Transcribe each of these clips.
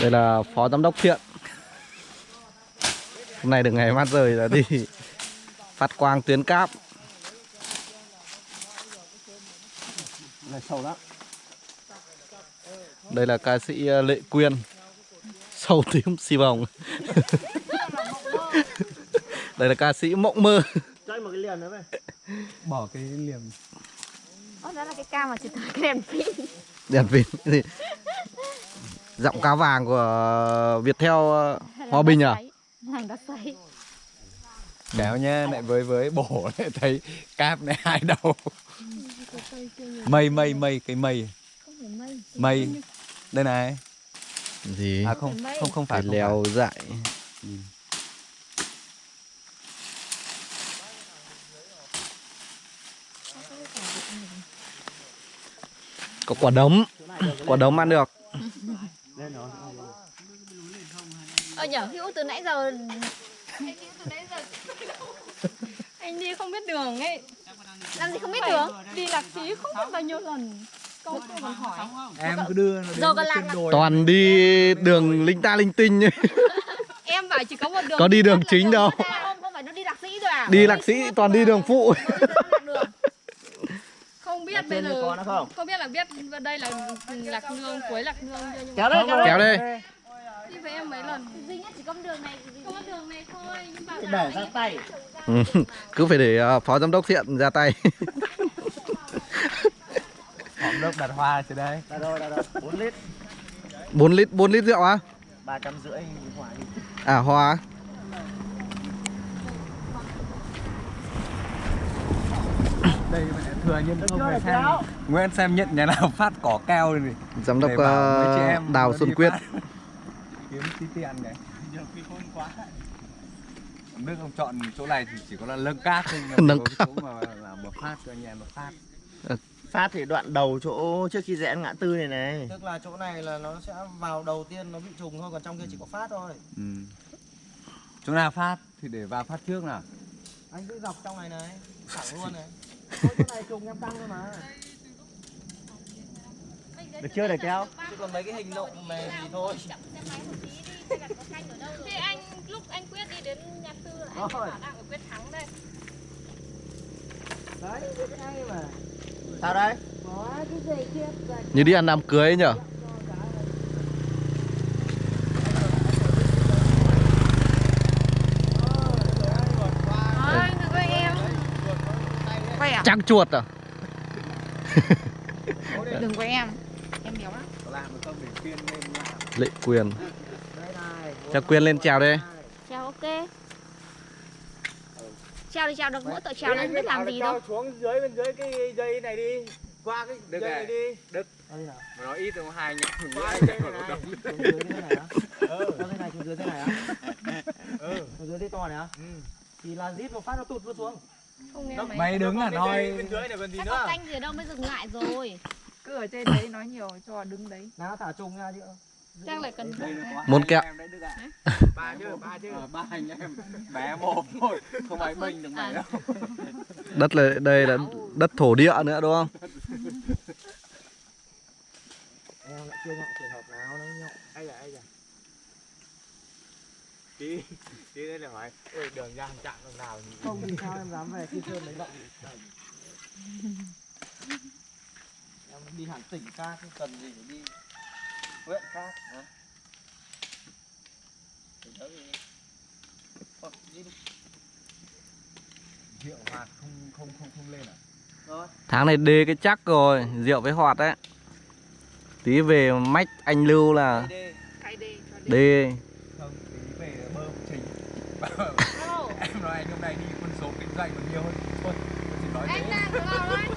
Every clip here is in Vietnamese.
Đây là phó giám đốc Thiện Hôm nay được ngày mát rời là đi phát quang tuyến cáp. Này sâu lắm. Đây là ca sĩ uh, Lệ Quyên. Sâu tím xì vòng Đây là ca sĩ Mộng Mơ. Cho một cái liền nữa về. bỏ cái liềm Ồ, đó là cái cam mà chỉ tới cái đèn pin. Đèn pin. cái gì? Giọng cá vàng của Viettel uh, Hòa Bình à? Đá kéo nhá lại với với bổ lại thấy cáp này hai đầu. Mây mây mây cái mây. Không phải mây. Mây đây này. Gì? à không không không phải leo dại. Có quả đấm. Quả đấm ăn được Lên rồi. Ờ nhở, Hữu từ nãy giờ Anh Hữu từ nãy giờ anh đi không biết đường ấy. Làm gì không biết đường? đi lạc xí không biết bao nhiêu lần. Câu còn hỏi. Em cứ đưa nó đến Rồi còn cái lạc đồi. Toàn đi đường linh ta linh tinh em bảo chỉ có một đường Có đi đường chính đâu. Không, phải nó đi lạc sĩ rồi à? Đi lạc sĩ toàn đi đường phụ. Không biết bây giờ không? không biết là biết đây là lạc nương cuối lạc nương Kéo đây, kéo đây. Với em mấy lần? Duy nhất chỉ có đường này có đường này thôi nhưng mà Để ra tay. Ừ, Cứ phải để uh, phó giám đốc Thiện ra tay. Hỏng đốc đặt hoa trên đây Ra rồi, ra rồi. 4 lít. 4 lít 4 lít rượu á? 350 hỏa đi. À hoa đây thừa nhân không? phải xem Nguyễn xem nhận nhà nào phát cỏ keo này Giám đốc uh, Đào Xuân Quyết. Kiếm tí tiền này nước ông chọn chỗ này thì chỉ có là nâng cát thôi nhưng mà có cái chỗ mà làm một phát cho anh em một phát. Phát thì đoạn đầu chỗ trước khi rẽ ngã tư này này. Tức là chỗ này là nó sẽ vào đầu tiên nó bị trùng thôi Còn trong kia chỉ có phát thôi. Ừ. chỗ nào phát thì để vào phát trước nào. Anh cứ dọc trong này này Thẳng luôn này. Thôi chỗ này trùng em tăng thôi mà Được chưa để kéo? Chứ còn mấy cái hình lộn này thì thôi thì anh lúc anh quyết đi đến nhà tư là anh bảo đang ở quyết thắng đây Đấy, cái hay mà Sao đây? Như đi ăn đám cưới ấy nhở Thôi, đừng quay em quay à Trăng chuột à đừng quay em Lệ Quyền. Cho Quyên lên chào đây. Chào ok. Treo đi treo được mỗi tội treo nên biết làm gì đâu. Xuống dưới bên dưới cái dây này đi. Qua cái Được dây này. đi. Đức. Ở đây nào mà nó ít rồi hai nhá. Qua cái dây này này Xuống dưới thế này á. Ừ, qua thế này xuống dưới thế này á. Ừ, xuống dưới thế to này á. Thì là rít một phát nó tụt luôn xuống. Không nghe mấy mày đứng là nói Bên dưới này còn gì nữa. canh gì ở đâu mới dừng lại rồi cứ ở trên đấy nói nhiều cho đứng đấy. Nào thả trùng ra chứ chắc lại cần Muốn kẹo. Ba chứ, ba chứ. Ờ, ba anh em. Bé một thôi không ai bênh được mày đâu. Đất là đây là đất thổ địa nữa đúng không? Em lại chưa ngại trường hợp nào nó nhậu. Ây da, ây da Đi, đi đây là hỏi. Ôi đường ra chạm đường nào? Không thì sao em dám về khi sơn lấy động đi hẳn tỉnh ca không cần gì phải đi huyện khác hả? Tỉnh đó thì... Thôi, đi đi. Rượu hoạt không không không không lên à? Rồi, Tháng này đê cái chắc rồi Rượu với hoạt đấy Tí về mách anh Lưu là đi đi cái đi cho đi. Đê. Không tí về bơm trình em nói anh hôm nay đi quân số kinh doanh còn nhiều hơn. Thôi tôi chỉ nói thế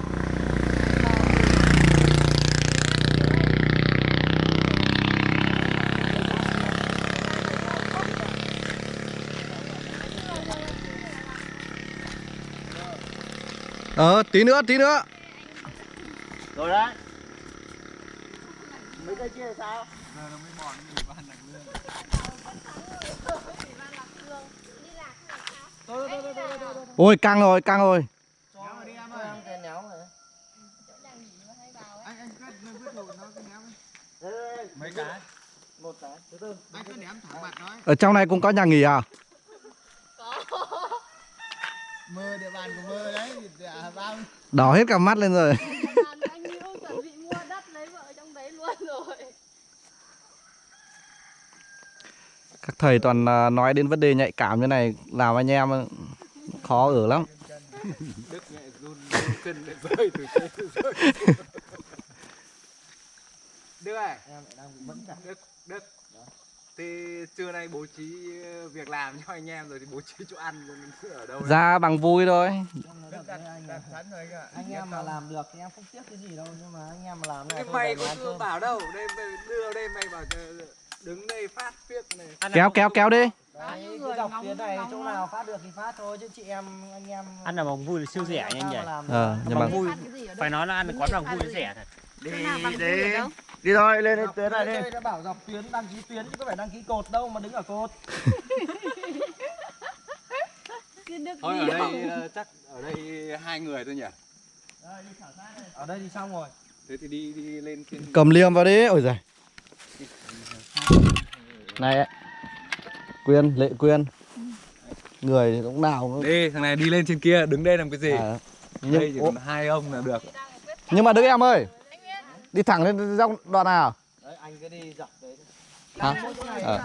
Ờ tí nữa tí nữa Rồi đấy. Mấy cây kia sao? giờ nó mới mòn người ban lạc lương Ôi căng rồi căng rồi Cho đi em ơi Em cái néo này anh anh quyết quyết thủ nó cái néo Đây, đây, đây. mấy cái một cái từ từ Anh cứ ném thẳng mặt nói. Ở trong này cũng có nhà nghỉ à? Mơ địa bàn của mơ đấy. À, bao Đỏ hết cả mắt lên rồi. Bạn anh Hữu chuẩn bị mua đất lấy vợ trong đấy luôn rồi. Các thầy toàn à, nói đến vấn đề nhạy cảm như này làm anh em khó ở lắm. Đức mẹ run run chân lại rơi từ trên rơi Đức ơi em lại đang bị mẫn cả Đức Đức Thì trưa nay bố trí ờ, việc làm cho anh em rồi thì bố trí chỗ ăn ở đâu đấy? Ra bằng vui thôi. đặt, anh đặt rồi em mà làm được thì em không tiếc cái gì đâu nhưng mà anh em mà làm này Cái mày có cơm. bảo đâu Đây mày đưa đây mày bảo đứng đây phát phiếc này Kéo kéo kéo đi. Đấy, cứ dọc tuyến này chỗ nào phát được thì phát thôi chứ chị em anh em ăn là bằng vui là siêu rẻ nha anh nhỉ Ờ, nhưng mà vui phải nói là ăn quán bằng vui là rẻ thật Đi đi. Đi thôi, lên Dọc tuyến này đi. đã bảo dọc tuyến đăng ký tuyến chứ có phải đăng ký cột đâu mà đứng ở cột Thôi ở đây ờ, chắc ở đây hai người thôi nhỉ ở đây thì xong rồi Thế thì đi đi lên trên cầm liềm vào đi. Ôi giời. Này Quyên, Lệ Quyên. Người thì lúc nào cũng Đi thằng này đi lên trên kia đứng đây làm cái gì à, Đây chỉ nhưng, còn hai ông là được nhưng mà Đức em ơi Đi thẳng lên dòng đoạn nào? Đấy anh cứ đi dọc đấy Hả? Ờ.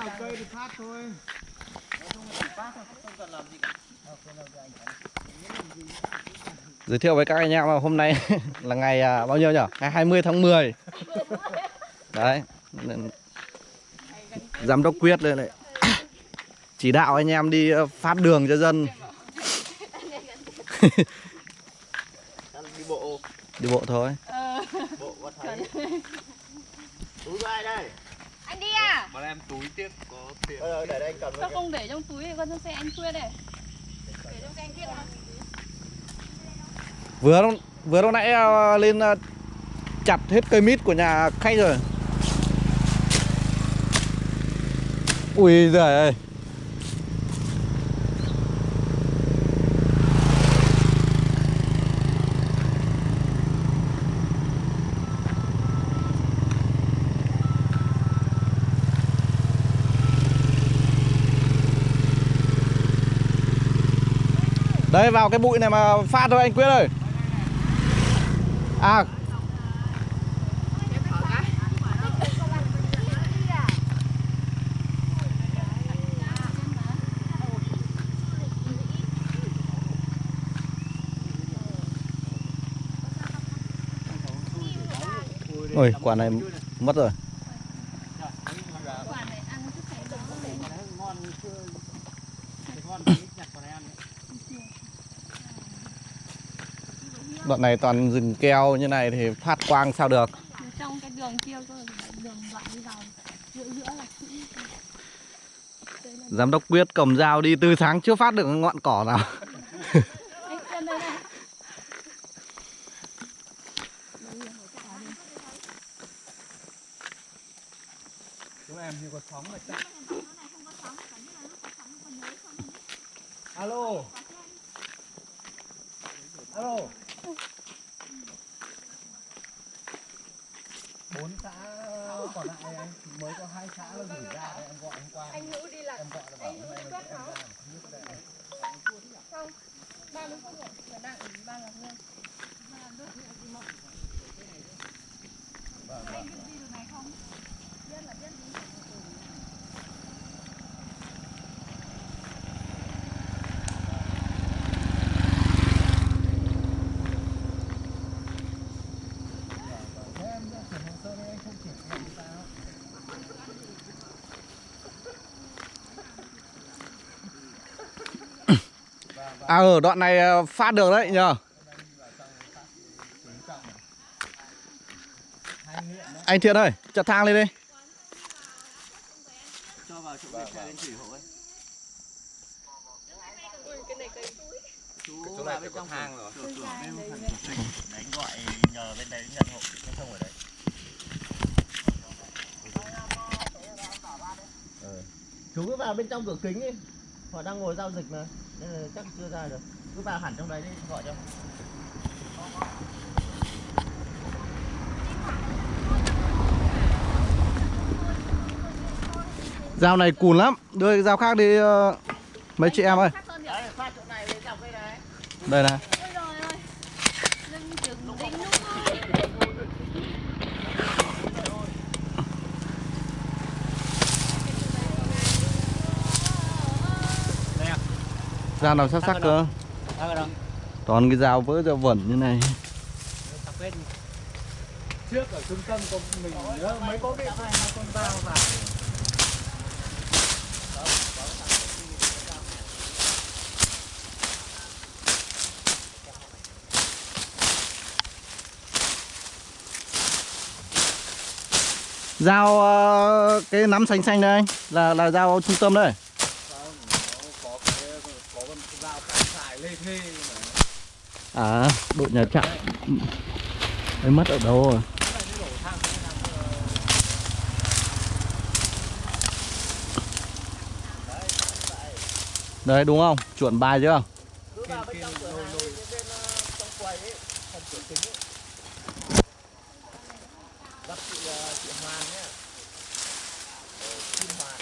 Giới thiệu với các anh em là hôm nay là ngày à, bao nhiêu nhỉ? Ngày 20 tháng 10 Đấy. Giám đốc quyết lên này. Chỉ đạo anh em đi ờ, phát đường cho dân. Đi bộ, Đi bộ thôi thấy. Túi của ai đây? Anh đi à? Bọn em túi tiếp có tiền Ờ, để đây anh cầm Sao không để trong túi thì con trong xe anh Quyết này. Để trong xe anh Quyết. Vừa lúc, vừa lúc nãy ờ, lên ờ, chặt hết cây mít của nhà khách rồi Ui giời ơi Đấy, vào cái bụi này mà phát thôi, anh Quyết ơi. À. Ôi, quả này mất rồi. Đoạn này toàn rừng keo như này thì phát quang sao được Trong cái đường kia cơ, đường đoạn đi vào giữa giữa là. Giám đốc Quyết cầm dao đi từ sáng chưa phát được ngọn cỏ nào Anh xem đây này. Chúng em như có sóng là chắc alo alo bốn xã còn lại anh mới có hai xã là gửi ra em gọi hôm qua. Anh Hữu đi là em gọi là bảo hôm nay là em ra không biết cái này. Không. Ba phút rồi, phải đang ở ba ngọc nguyên. À ở đoạn này ờ, phát được đấy nhờ Anh Thiện ơi, chặt thang lên đi Cho vào chỗ xe lên thủy hộ ấy. Chú vào bên trong thang rồi cửa cửa bên gọi nhờ bên đấy nhận hộ cái sông ở đấy. Chú cứ vào bên trong cửa kính đi. Họ đang ngồi giao dịch mà. Nên là chắc chưa ra được. Cứ vào hẳn trong đấy đi gọi cho. Dao này cùn lắm Đưa cái dao khác đi ờ, Mấy chị em ơi Khác hơn nhỉ? đấy phát chỗ này với dọc đây này Đây này Ôi trời ơi. Lưng chừng đinh lúc ơi. Dao nào sắc sắc cơ? Toàn cái dao vỡ dao vẩn như này. Trước ở trung tâm có mình nhớ mấy có cái hai con dao vào Dao ờ, cái nắm xanh xanh đây anh Là là dao trung tâm đây không nó có cái có con dao cán xài lê thê mà À đội nhà trạm Đấy mất ở đâu rồi Đấy đúng không? Chuẩn bài chưa? cứ vào bên trong cửa hàng bên bên ờ, trong quầy ấy phần cửa kính ấy gặp chị ờ, chị Hoàng nhá Ờ, Kim Hoàng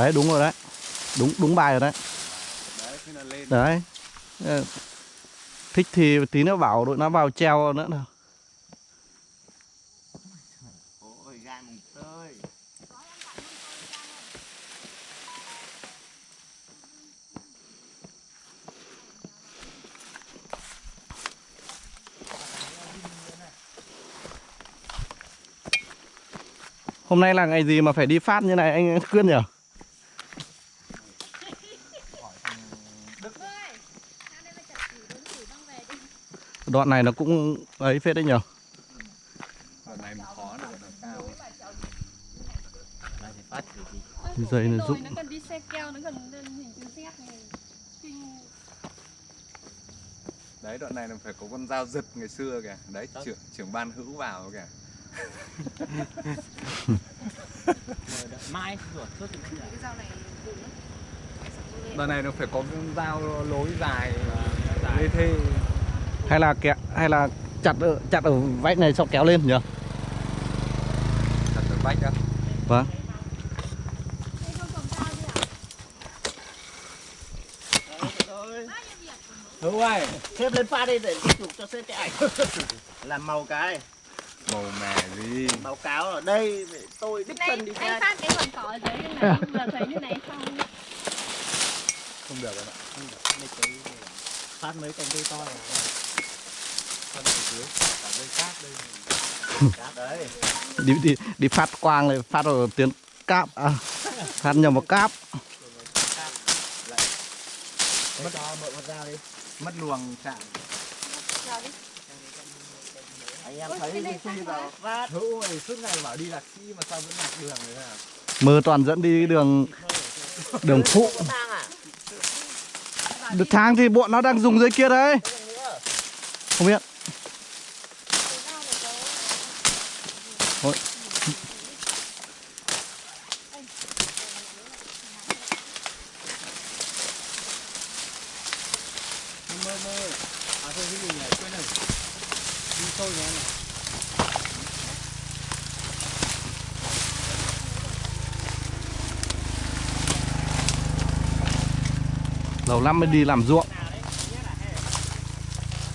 Đấy, đúng rồi đấy. Đúng đúng bài rồi đấy. Đấy. Ờ, thích thì tí nữa bảo đội nó vào treo nữa nào. Hôm nay là ngày gì mà phải đi phát như này, anh Quyên nhỉ? Đoạn này nó cũng ấy phết đấy gì. Dây nó Rồi rụng nó cần đi xe keo, nó cần lên hình chữ Z này. Kinh. Đấy đoạn này là phải có con dao giật ngày xưa kìa. Đấy trưởng trưởng ban hữu vào kìa. Rồi đợi Mai lắm. đoạn này nó phải có con dao lối dài lê thê hay là kẹ hay là chặt ở, chặt ở vách này xong kéo lên nhỉ? thật ở vách á. Vâng. Hữu ơi, xếp lên pha đi để tiếp tục cho xếp cái ảnh. Làm màu cái, màu mè gì? Báo cáo ở đây tôi đích thân đi anh ra. phát cái quần cỏ ở dưới như này, vừa thấy như này xong không được rồi ạ Phát mấy cành cây to này thân ở dưới cả dây cát đây Cát đấy Đi đi đi phát quang này phát ở tiếng cáp. À, phát nhầm vào cáp. Mất dao đi. Mất luồng chạm. Anh em thấy thì khi vào phát hữu ơi suốt ngày bảo đi lạc sĩ mà sao vẫn lạc đường đấy à mơ toàn dẫn đi đường đường phụ? Được thang thì bọn nó đang dùng dưới kia đấy. Không biết Thôi. Mơ mơ. À thôi cái gì nhỉ? Quên rồi. Đi tôi nhé này. lâu lắm mới đi làm ruộng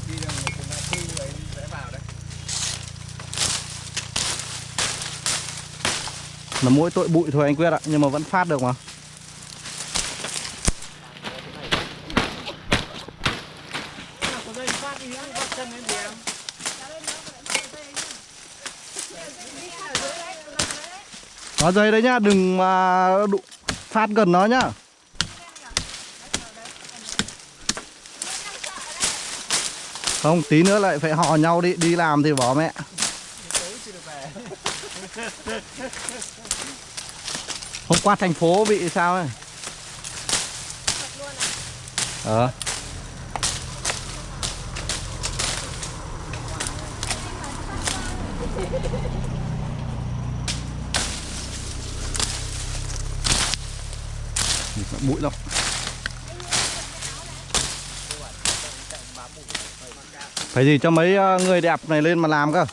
đi đường cùng lại khu ấy sẽ vào đấy là mỗi tội bụi thôi anh quyết ạ. Nhưng mà vẫn phát được mà. Có dây đấy nhá đừng mà đụ, phát gần nó nhá. Không tí nữa lại phải hò nhau đi đi làm thì bỏ mẹ hôm qua thành phố bị sao ấy? Ờ. Bụi lắm. Phải gì cho mấy ờ, người đẹp này lên mà làm cơ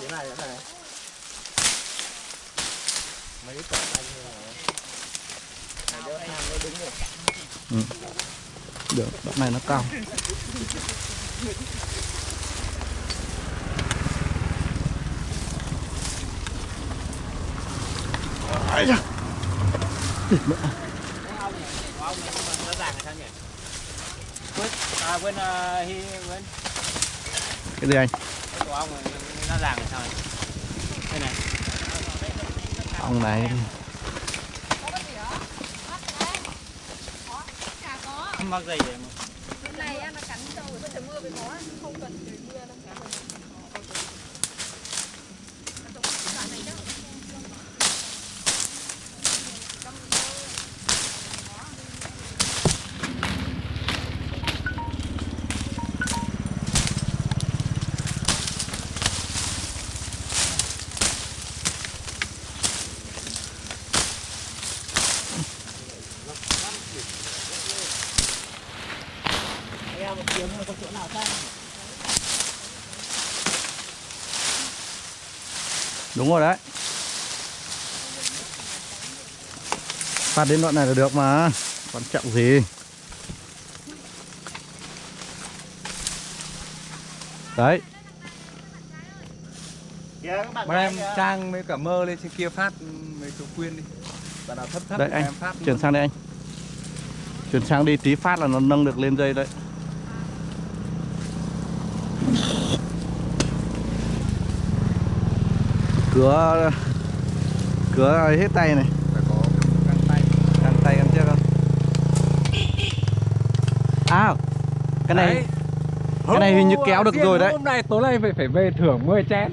thế này thế này mấy cái cỏ xanh như này Này đỡ hàng nó đứng được Được, đoạn này nó cao Ai da. nó ràng là sao nhỉ quên à cao uh, Cái gì anh? ông này, nó không mắc gì vậy mà này á, nó cắn trâu rồi, trời mưa với nó không cần trời mưa đâu cả Đúng rồi đấy. Phát đến đoạn này là được mà. Quan trọng gì? Đấy. Bạn Bọn em kìa. trang với cả mơ lên trên kia phát mấy số quyên đi. Bạn nào thấp thấp Đấy anh. em phát Chuyển sang đây anh. Chuyển sang đi tí phát là nó nâng được lên dây đấy Cửa Cửa hết tay này. Phải có găng tay. Găng tay găng chân không? À Cái này Đấy. Cái này hình như kéo được rồi đấy. Hôm nay tối nay phải phải về thưởng 10 chén.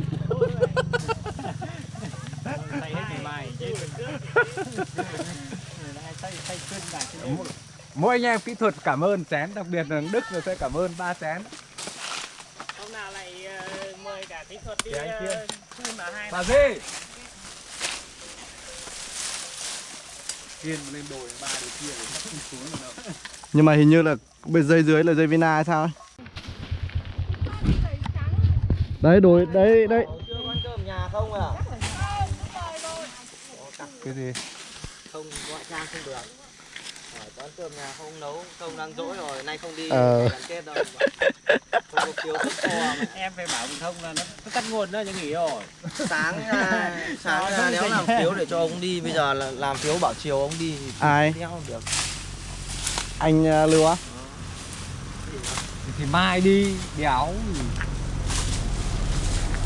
Mỗi anh em kỹ thuật cảm ơn chén Đặc biệt là Đức rồi sẽ cảm ơn ba chén. Hôm nào lại ờ, mời cả kỹ thuật đi anh kia. Bà gì Kiên lên đồi ba đứa kia thì chắc không xuống được đâu. Nhưng mà hình như là bên dây dưới là dây Vina hay sao ấy? Đấy đồi đấy đấy. Ủa, chưa ăn cơm nhà không à? Cái gì? Không gọi trang không được ăn cơm nhà không nấu không đang dỗi rồi nay không đi Ờ. gắn kết đâu. Không có phiếu thức kho mà. Em phải bảo mình thông là nó, nó cắt nguồn đó chứ nghỉ rồi. Sáng ra sáng ra nếu làm phiếu để cho ông đi bây giờ là làm phiếu bảo chiều ông đi thì Ai? theo không được. Anh uh, Lưu á? Thì mai đi Đéo.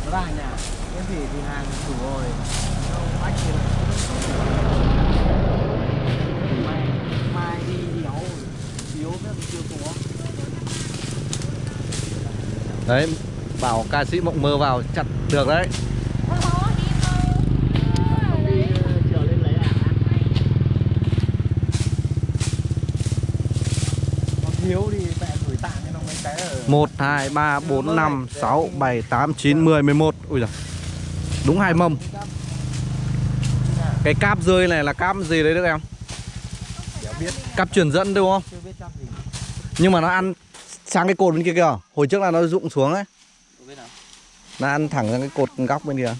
Nó ra nhà cái gì thì hàng đủ rồi. Không ách gì mai mai đi đéo phiếu biết chưa có Đấy Bảo ca sĩ Mộng Mơ vào chặt được đấy. Ở 1, 2, 3, 4, 5, 6, 7, 8, 9, 10, 11 Ui giời. Đúng hai mâm. Cái cáp rơi này là cáp gì đấy được em? Biết. Cáp truyền dẫn đúng không? chưa biết chắc gì Nhưng mà nó ăn sang cái cột bên kia kìa Hồi trước là nó rụng xuống ấy không biết nào Nó ăn thẳng sang cái cột góc bên kia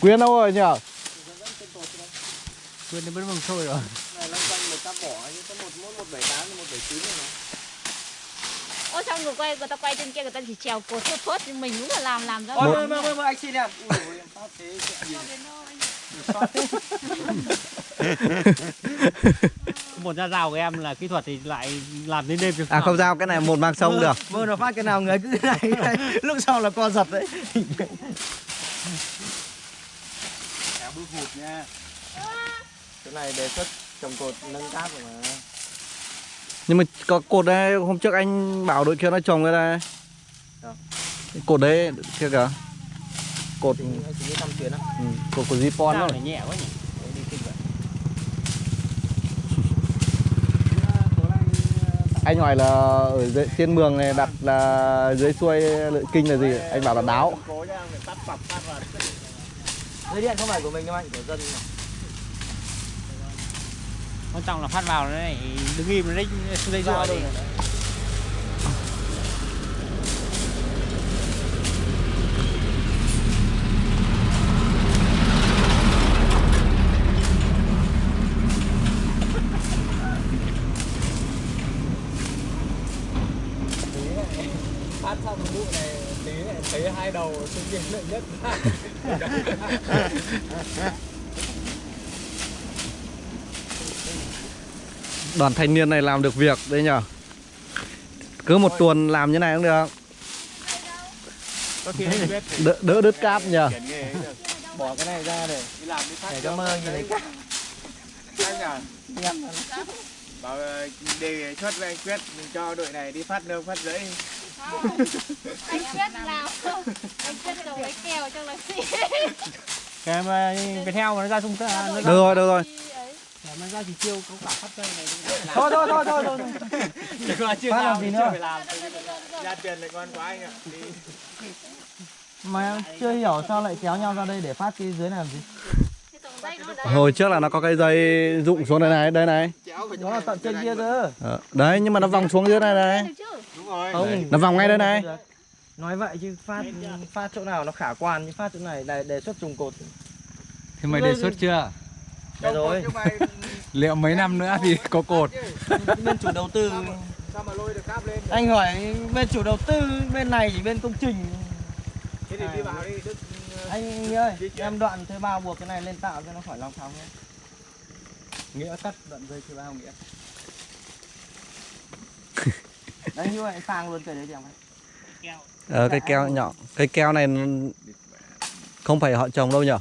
Quyên đâu rồi nhỉ? Quên đến bên mừng thôi rồi này loanh quanh bỏ có này mà Ôi xong người quay, người ta quay trên kia người ta chỉ trèo cột phớt phớt nhưng mình đúng là làm làm ra. Ôi, mơ, mơ, mơ, anh xin em. Ui dồi, em phát thế chuyện gì. một ra rào của em là kỹ thuật thì lại làm đến đêm cho À không sao, cái này một mang sông được. Mơ nó phát cái nào người cứ thế này, lúc sau là co giật đấy. Kéo bước hụt nha. Cái này đề xuất trồng cột nâng cáp rồi mà. Nhưng mà có cột đây, hôm trước anh bảo đội kia nó trồng cái? Cái Cột đấy, kia kìa Cột, chỉ 5 chuyến á. ừ, cột của Zipon này nhẹ quá nhỉ? Đấy, đi kinh vậy. anh hỏi là ở dưới, trên mường này đặt là dưới xuôi lợi kinh là gì? Anh bảo là đáo. Cố nhá phải tắt pập phát vào dây điện không phải của mình đâu anh của dân mà. quan trọng là phát vào nó này đứng im nó đấy dây thôi phát xong vụ này tí này thấy hai đầu sinh viên lợi nhất. Đoàn thanh niên này làm được việc đấy nhở cứ một tuần làm như này cũng được. Có khi anh biết đỡ, đỡ đứt cáp nhờ. Được. bỏ cái này ra để đi làm đi phát để cho mơ nhìn thấy cát anh à bảo ờ, đề xuất với anh quyết mình cho đội này đi phát nương phát rẫy anh quyết làm. Anh quyết trồng lấy kèo trong là gì cái mà cái theo mà nó ra xung nó được rồi được rồi. Nó ra chỉ chiêu có cả phát dây này. Thôi thôi thôi thôi thôi chỉ có chưa làm làm gì nữa? phải làm. Ra tiền lại ngon quá anh ạ mà em chưa hiểu sao lại kéo nhau ra đây để phát cái dưới này làm gì. Hồi trước là nó có cái dây rụng xuống đây này đây này. Nó là tận trên kia cơ Ờ, đấy nhưng mà nó vòng xuống dưới này này rồi. Không. Nó vòng ngay đây này. nói vậy chứ phát phát chỗ nào nó khả quan chứ phát chỗ này đề, đề xuất trùng cột. Thế mày đề xuất chưa? đây rồi. Liệu mấy năm nữa thì có cột? bên chủ đầu tư. Sao mà lôi được cáp lên? Anh hỏi bên chủ đầu tư bên này chỉ bên công trình. Thế thì đi vào đi Đức anh Nghĩa ơi em đoạn thuê bao buộc cái này lên tạo cho nó khỏi lòng thòng nhé. Nghĩa cắt đoạn dây thứ bao nghĩa. đấy như vậy phang luôn cái đấy em thấy ờ, cây keo nhỏ cây keo này không phải họ trồng đâu nhở?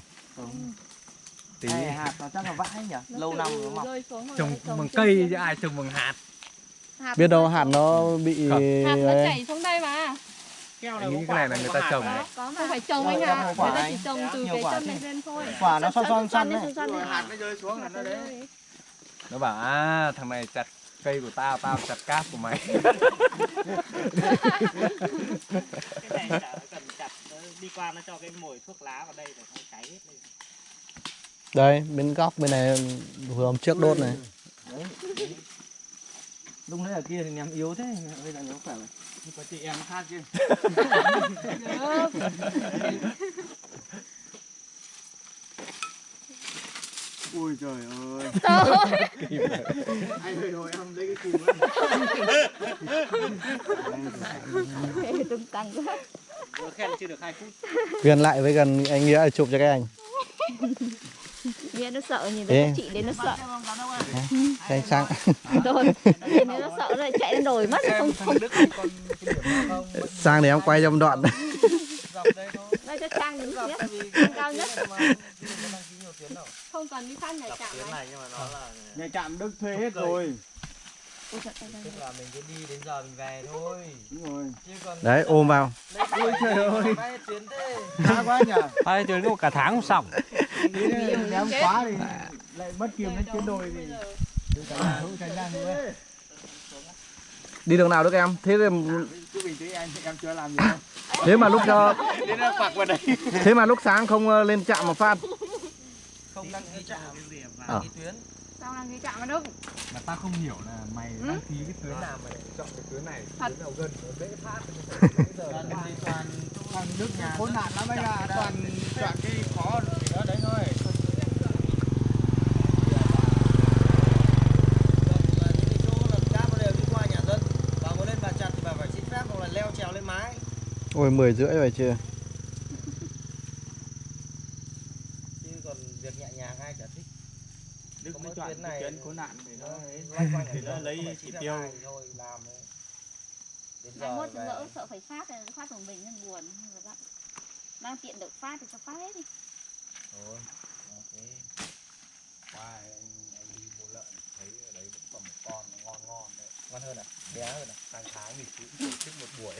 Tí. Này, hạt nó chắc là vãi nhỉ lâu năm nó mọc trồng bằng cây chứ ai trồng bằng hạt. hạt biết đâu hạt nó bị hạt nó ấy. chảy xuống đây mà. Keo nghĩ cái này là người ta trồng đấy. không phải trồng anh hồ người ta chỉ trồng từ cái quả chân này lên thôi. Quả nó xoăn xoăn xoăn đấy. hạt nó rơi xuống là nó đấy. Nó bảo à thằng này chặt cây của tao, tao chặt cáp của mày. cái này chả cần chặt đi qua nó cho cái mồi thuốc lá vào đây để nó cháy hết lên đây bên góc bên này vừa hôm trước đốt này. Lúc đấy ở kia thì em yếu thế bây giờ nó khỏe rồi có chị em khác chứ ui trời ơi. Anh ơi rồi em lấy cái cùm tung tăng quá. Á khen chưa được 2 phút. Gần lại với gần anh Nghĩa chụp cho các anh. Nghe nó sợ nhìn thấy chị đến nó sợ. Anh sang. Rồi nhìn thấy nó sợ lại chạy lên đồi mất. Không không. sang để em quay cho một đoạn. Đây cho trang đứng nhất trang cao nhất không cần đi phát nhảy chạm này. này nhưng mà nó là nhà trạm đức thuê hết rồi. Tức là mình cứ đi đến giờ mình về thôi. Đúng rồi. Chứ còn đấy ôm vào. ôi trời ơi. bay chuyến thế. Khá quá nhỉ? Hai tuyến có cả tháng không xong. Ném quá thì lại mất kiềm đến chuyến đồi thì tránh ra nữa. Đi đường nào được em? Thế thì cứ bình tĩnh anh em chưa làm gì đâu. Thế mà lúc cho thế mà lúc sáng không ờ, lên trạm mà phát không đăng ký trạm Ờ. đăng ký tuyến sao đang đi chạm vào đâu Mà tao không hiểu là mày Ừ. đăng ký cái tuyến nào mà lại chọn cái tuyến này, Thật. tuyến nào gần nó dễ phát. toàn thì toàn toàn nước nhà khốn nạn lắm anh ạ toàn chọn cái khó thì đó đấy thôi những cái chỗ làm cáp nó đều đi qua nhà dân bà muốn lên bà chặt thì bà phải xin phép hoặc là leo trèo lên mái ôi mười rưỡi rồi chưa chứ còn việc nhẹ nhàng ai chả thích chọn tuyến cái này tuyến khốn nạn thì nó ấy thì nó lấy chỉ tiêu. thôi làm đến giờ mốt lỡ sợ phải phát thì phát một mình nên buồn Rồi bạn đang tiện được phát thì cho phát hết đi. Thôi ok. Qua anh, anh đi mua lợn, thấy ở đấy vẫn còn một con nó ngon ngon đấy. Ngon hơn à? Bé hơn à? Hàng tháng thì cũng tổ chức một buổi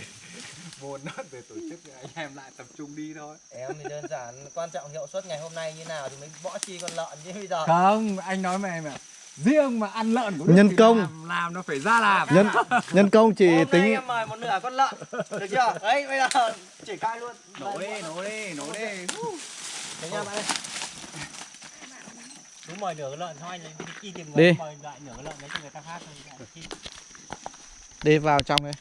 mua nốt về tổ chức anh em lại tập trung đi thôi. em thì đơn giản quan trọng hiệu suất ngày hôm nay như nào thì mới bỏ chi con lợn chứ bây giờ. Không, anh nói mày mà riêng mà ăn lợn của Nhân công. làm, làm nó phải ra làm. Nhân nhân công chỉ Hôm nay tính em mời một nửa con lợn được chưa? Đấy bây giờ chỉ cai luôn. Nổ đi nổ đi nổ đi. Đấy nha bạn ơi. Cứ mời nửa con lợn thôi đi tìm Đi. mời lại nửa con lợn đấy cho người ta phát thôi đi vào trong đây.